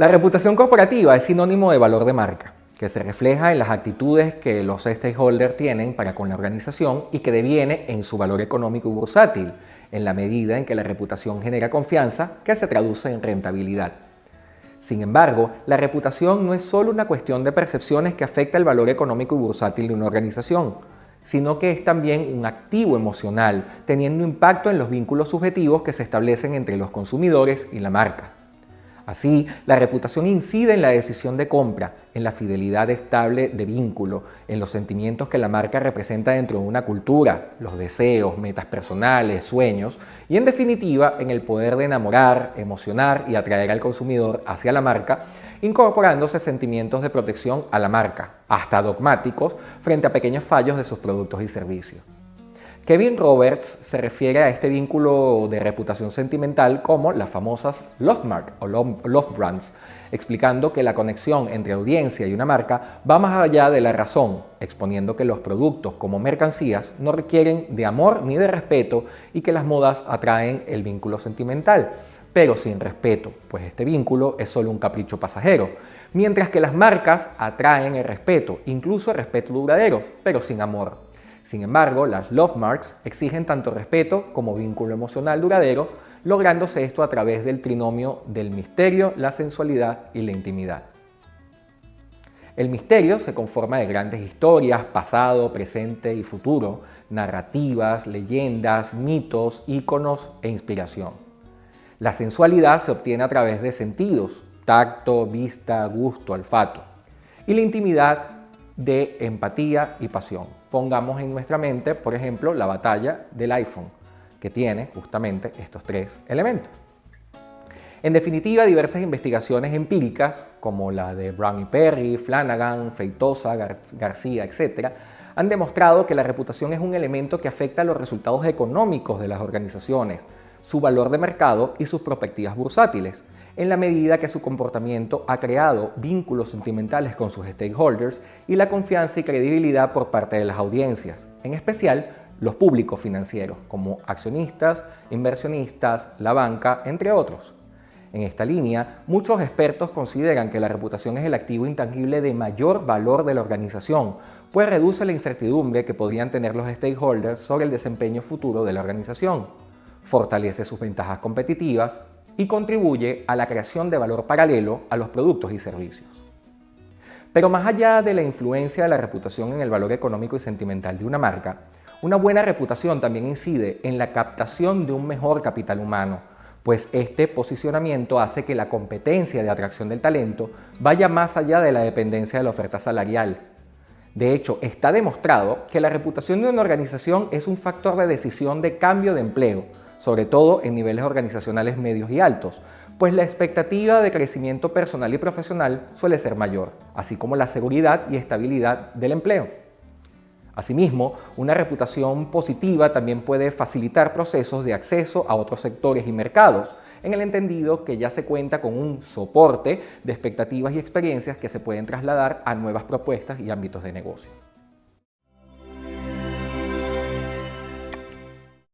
La reputación corporativa es sinónimo de valor de marca, que se refleja en las actitudes que los stakeholders tienen para con la organización y que deviene en su valor económico y bursátil, en la medida en que la reputación genera confianza que se traduce en rentabilidad. Sin embargo, la reputación no es solo una cuestión de percepciones que afecta el valor económico y bursátil de una organización, sino que es también un activo emocional, teniendo impacto en los vínculos subjetivos que se establecen entre los consumidores y la marca. Así, la reputación incide en la decisión de compra, en la fidelidad estable de vínculo, en los sentimientos que la marca representa dentro de una cultura, los deseos, metas personales, sueños y en definitiva en el poder de enamorar, emocionar y atraer al consumidor hacia la marca, incorporándose sentimientos de protección a la marca, hasta dogmáticos, frente a pequeños fallos de sus productos y servicios. Kevin Roberts se refiere a este vínculo de reputación sentimental como las famosas love mark o love brands, explicando que la conexión entre audiencia y una marca va más allá de la razón, exponiendo que los productos como mercancías no requieren de amor ni de respeto y que las modas atraen el vínculo sentimental, pero sin respeto, pues este vínculo es solo un capricho pasajero, mientras que las marcas atraen el respeto, incluso el respeto duradero, pero sin amor. Sin embargo, las love marks exigen tanto respeto como vínculo emocional duradero, lográndose esto a través del trinomio del misterio, la sensualidad y la intimidad. El misterio se conforma de grandes historias, pasado, presente y futuro, narrativas, leyendas, mitos, íconos e inspiración. La sensualidad se obtiene a través de sentidos, tacto, vista, gusto, olfato. Y la intimidad de empatía y pasión pongamos en nuestra mente, por ejemplo, la batalla del iPhone, que tiene justamente estos tres elementos. En definitiva, diversas investigaciones empíricas, como la de Brown y Perry, Flanagan, Feitosa, García, etc., han demostrado que la reputación es un elemento que afecta los resultados económicos de las organizaciones, su valor de mercado y sus perspectivas bursátiles, en la medida que su comportamiento ha creado vínculos sentimentales con sus stakeholders y la confianza y credibilidad por parte de las audiencias, en especial los públicos financieros, como accionistas, inversionistas, la banca, entre otros. En esta línea, muchos expertos consideran que la reputación es el activo intangible de mayor valor de la organización, pues reduce la incertidumbre que podrían tener los stakeholders sobre el desempeño futuro de la organización, fortalece sus ventajas competitivas, y contribuye a la creación de valor paralelo a los productos y servicios. Pero más allá de la influencia de la reputación en el valor económico y sentimental de una marca, una buena reputación también incide en la captación de un mejor capital humano, pues este posicionamiento hace que la competencia de atracción del talento vaya más allá de la dependencia de la oferta salarial. De hecho, está demostrado que la reputación de una organización es un factor de decisión de cambio de empleo, sobre todo en niveles organizacionales medios y altos, pues la expectativa de crecimiento personal y profesional suele ser mayor, así como la seguridad y estabilidad del empleo. Asimismo, una reputación positiva también puede facilitar procesos de acceso a otros sectores y mercados, en el entendido que ya se cuenta con un soporte de expectativas y experiencias que se pueden trasladar a nuevas propuestas y ámbitos de negocio.